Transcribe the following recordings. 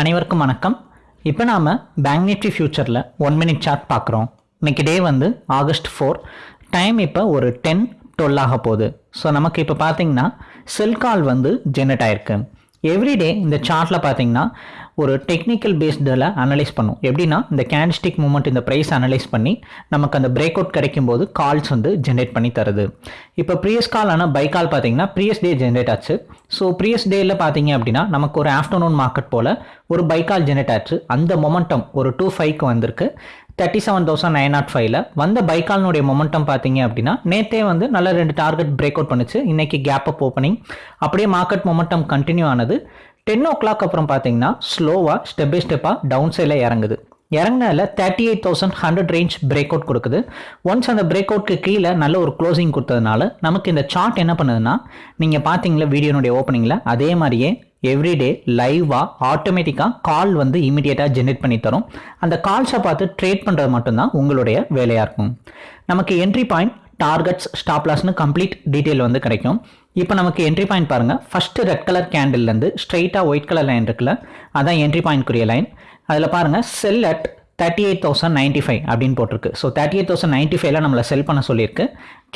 அனைவருக்கும் வணக்கம். இப்போ நாம் பேங்க் நிஃப்டி ஃபியூச்சரில் ஒன் மினிட் சார்ட் பார்க்குறோம். இன்றைக்கி டே வந்து ஆகஸ்ட் ஃபோர் டைம் இப்போ ஒரு டென் டுவெல் ஆக போகுது. ஸோ நமக்கு இப்போ பார்த்தீங்கன்னா செல் கால் வந்து ஜெனரேட் ஆயிருக்கு. எவ்ரிடே இந்த சார்ட்டில் பார்த்தீங்கன்னா ஒரு டெக்னிக்கல் பேஸ்டில் அனலைஸ் பண்ணும். எப்படின்னா இந்த கேண்டிஸ்டிக் மூமெண்ட் இந்த ப்ரைஸ் அனலைஸ் பண்ணி நமக்கு அந்த பிரேக் அவுட் கிடைக்கும் போது கால்ஸ் வந்து ஜென்ரேட் பண்ணி தருது. இப்போ ப்ரீயஸ் கால் ஆனால் பை கால் பார்த்தீங்கன்னா ப்ரீயஸ் டே ஜென்ரேட் ஆச்சு. ஸோ ப்ரீவியஸ் டேயில் பார்த்தீங்க அப்படின்னா நமக்கு ஒரு ஆஃப்டர்நூன் மார்க்கெட் போல் ஒரு பைக்கால் ஜெனரேட் ஆச்சு. அந்த மொமெண்டம் ஒரு டூ ஃபைவ்க்கு வந்திருக்கு. Thirty seven thousand nine nought ஃபைவ்ல வந்த பைக்கால்னுடைய மொமெண்டம் பார்த்தீங்க அப்படின்னா நேத்தே வந்து நல்ல ரெண்டு டார்கெட் பிரேக் அவுட் பண்ணுச்சு. இன்னைக்கு கேப் அப் ஓப்பனிங் அப்படியே மார்க்கெட் மொமெண்டம் கண்டினியூ ஆனது. டென் ஓ கிளாக் அப்புறம் பார்த்தீங்கன்னா ஸ்லோவாக ஸ்டெப் பை ஸ்டெப்பாக டவுன் சைடில் இறங்குது. இறங்கினால thirty eight thousand hundred range break out கொடுக்குது. ஒன்ஸ் அந்த பிரேக் அவுட்க்கு கீழே நல்ல ஒரு க்ளோசிங் கொடுத்ததுனால நமக்கு இந்த சார்ட் என்ன பண்ணுதுன்னா நீங்கள் பார்த்தீங்களா வீடியோனுடைய ஓப்பனிங்கில் அதே மாதிரியே எவ்ரிடே லைவாக ஆட்டோமேட்டிக்காக கால் வந்து இமீடியட்டாக ஜென்ரேட் பண்ணி தரும். அந்த கால்ஸை பார்த்து ட்ரேட் பண்ணுறது மட்டும்தான் உங்களுடைய வேலையாக இருக்கும். நமக்கு என்ட்ரி பாயிண்ட் டார்கெட்ஸ் ஸ்டாப்லாஸ்னு கம்ப்ளீட் டீட்டெயில் வந்து கிடைக்கும். இப்போ நமக்கு என்ட்ரி பாயிண்ட் பாருங்கள் ஃபஸ்ட்டு ரெட் கலர் கேண்டில்லேருந்து ஸ்ட்ரைட்டாக ஒயிட் கலர் லைன் இருக்குல்ல அதான் என்ட்ரி பாயிண்ட்க்குரிய லைன் அதில் பாருங்கள் sell at thirty eight thousand ninety five அப்படின்னு போட்டிருக்கு. So thirty eight thousand ninety ஃபைவ்ல நம்மளை செல் பண்ண சொல்லியிருக்கு.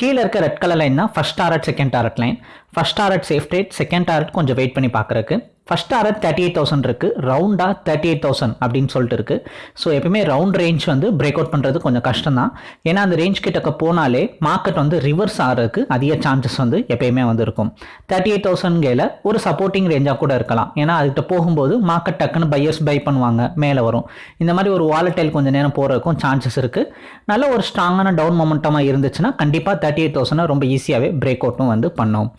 கீழே இருக்க ரெட் கலர் லைன் தான் first target second target line first target safe rate second target கொஞ்சம் வெயிட் பண்ணி பார்க்குறக்கு first target thirty eight thousand இருக்குது ரவுண்டாக தேர்ட்டி எயிட் தௌசண்ட் அப்படின்னு சொல்லிட்டு இருக்கு. ஸோ எப்பயுமே ரவுண்ட் ரேஞ்ச் வந்து பிரேக் அவுட் பண்ணுறது கொஞ்சம் கஷ்டம் தான் ஏன்னா அந்த ரேஞ்ச் கிட்டக்க போனாலே மார்க்கெட் வந்து ரிவர்ஸ் ஆகிறதுக்கு அதிக சான்சஸ் வந்து எப்பயுமே வந்து இருக்கும். தேர்ட்டி எயிட் தௌசண்ட்கையில் ஒரு சப்போர்ட்டிங் ரேஞ்சாக கூட இருக்கலாம். ஏன்னா அதுக்கிட்ட போகும்போது மார்க்கெட் டக்குன்னு பையர்ஸ் பை பண்ணுவாங்க மேலே வரும். இந்த மாதிரி ஒரு வாலட்டைல் கொஞ்சம் நேரம் போகிறதுக்கும் சான்சஸ் இருக்குது நல்ல ஒரு ஸ்ட்ராங்கான டவுன் மொமெண்டமாக இருந்துச்சுன்னா கண்டிப்பாக தேர்ட்டி எயிட் தௌசண்ட் ரொம்ப ஈஸியாகவே பிரேக் அவுட்டும் வந்து பண்ணோம்.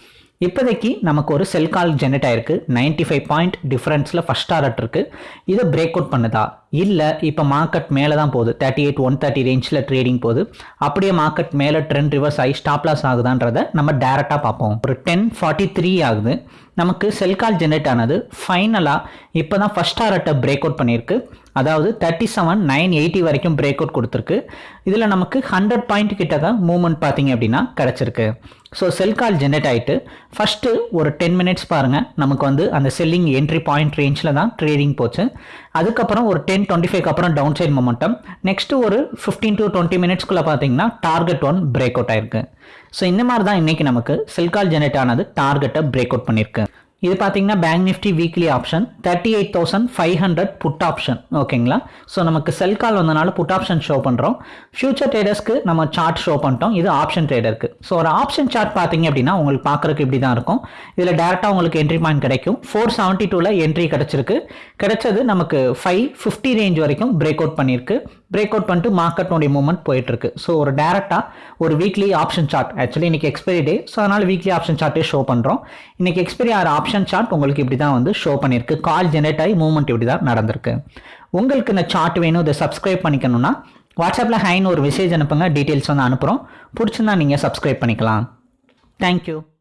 இப்போதைக்கு நமக்கு ஒரு செல் கால் ஜெனரேட் ஆயிருக்கு. நைன்டி ஃபைவ் பாயிண்ட் டிஃப்ரென்ஸில் ஃபஸ்ட் டாரட் இருக்குது இதை பிரேக் அவுட் பண்ணுதா? இல்லை. இப்போ மார்க்கெட் மேலே தான் போகுது. தேர்ட்டி எயிட் ஒன் தேர்ட்டி ரேஞ்சில் ட்ரேடிங் போகுது. அப்படியே மார்க்கெட் மேலே ட்ரெண்ட் ரிவர்ஸ் ஆகி ஸ்டாப் லாஸ் ஆகுதான்றதை நம்ம டேரெக்டாக பார்ப்போம். ஒரு டென் ஃபார்ட்டி த்ரீ ஆகுது. நமக்கு செல் கால் ஜென்ரேட் ஆனது. ஃபைனலாக இப்போ தான் ஃபஸ்ட் ஆர்ட்டை பிரேக் அவுட் பண்ணியிருக்கு. அதாவது தேர்ட்டி செவன் நைன் எயிட்டி வரைக்கும் பிரேக் அவுட் கொடுத்துருக்கு. இதில் நமக்கு ஹண்ட்ரட் பாயிண்ட் கிட்ட தான் மூவ்மெண்ட் பார்த்தீங்க அப்படின்னா கிடச்சிருக்கு. ஸோ செல் கால் ஜென்ரேட் ஆகிட்டு ஃபஸ்ட்டு ஒரு டென் மினிட்ஸ் பாருங்கள் நமக்கு வந்து அந்த செல்லிங் என்ட்ரி பாயிண்ட் ரேஞ்சில் தான் ட்ரேடிங் போச்சு. அதுக்கப்புறம் ஒரு டென் டுவெண்ட்டி ஃபைவ் அப்புறம் டவுன் சைட் மொமெண்டம் நெக்ஸ்ட்டு ஒரு ஃபிஃப்டீன் டு டுவெண்ட்டி மினிட்ஸ்க்குள்ளே பார்த்தீங்கன்னா டார்கெட் ஒன் பிரேக் அவுட் ஆயிருக்கு. ஸோ இந்த மாதிரி தான் இன்றைக்கி நமக்கு செல்கால் ஜெனரேட் ஆனது டார்கெட்டை பிரேக் அவுட் பண்ணியிருக்கு இது பார்த்தீங்கன்னா bank Nifty weekly option thirty eight thousand five hundred put option ஓகேங்களா ஸோ நமக்கு செல் கால் வந்தனால புட் ஆப்ஷன் ஷோ பண்ணுறோம் ஃபியூச்சர் ட்ரேடர்ஸ்க்கு நம்ம சார்ட் ஷோ பண்ணிட்டோம். இது ஆப்ஷன் ட்ரேடருக்கு ஸோ ஒரு ஆப்ஷன் சார்ட் பார்த்தீங்க அப்படின்னா உங்களுக்கு பார்க்குறக்கு இப்படி தான் இருக்கும். இதில் டேரெக்டாக உங்களுக்கு என்ட்ரி பாயிண்ட் கிடைக்கும். ஃபோர் செவன்ட்டி டூவில் என்ட்ரி கிடச்சிருக்கு. கிடைச்சது நமக்கு ஃபைவ் ஃபிஃப்டி ரேஞ்ச் வரைக்கும் பிரேக் அவுட் பண்ணியிருக்கு பிரேக் அவுட் பண்ணிட்டு மார்க்கெட்னுடைய மூவ்மெண்ட் போயிட்டு இருக்கு ஸோ ஒரு டேரெக்டாக ஒரு வீக்லி ஆப்ஷன் சார்ட் ஆக்சுவலி இன்னைக்கு எக்ஸ்பைரி டே ஸோ அதனால் வீக்லி ஆப்ஷன் சார்ட்டே ஷோ பண்ணுறோம் இன்னைக்கு எக்ஸ்பைரி ஆகிற ஆப்ஷன் சார்ட் உங்களுக்கு இப்படி தான் வந்து ஷோ பண்ணியிருக்கு. கால் ஜெனரேட் ஆகி மூவ்மெண்ட் இப்படி தான் நடந்திருக்கு. உங்களுக்கு இந்த சார்ட் வேணும் இதை சப்ஸ்கிரைப் பண்ணிக்கணும்னா வாட்ஸ்அப்பில் ஹைன்னு ஒரு மெசேஜ் அனுப்புங்க. டீட்டெயில்ஸ் வந்து அனுப்புகிறோம் பிடிச்சிருந்தா நீங்கள் சப்ஸ்கிரைப் பண்ணிக்கலாம். தேங்க்யூ